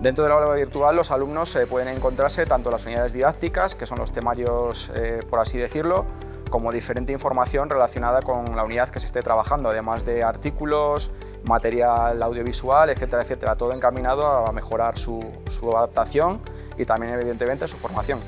Dentro del aula virtual los alumnos eh, pueden encontrarse tanto las unidades didácticas, que son los temarios eh, por así decirlo, como diferente información relacionada con la unidad que se esté trabajando, además de artículos, material audiovisual, etcétera, etcétera, todo encaminado a mejorar su, su adaptación y también evidentemente su formación.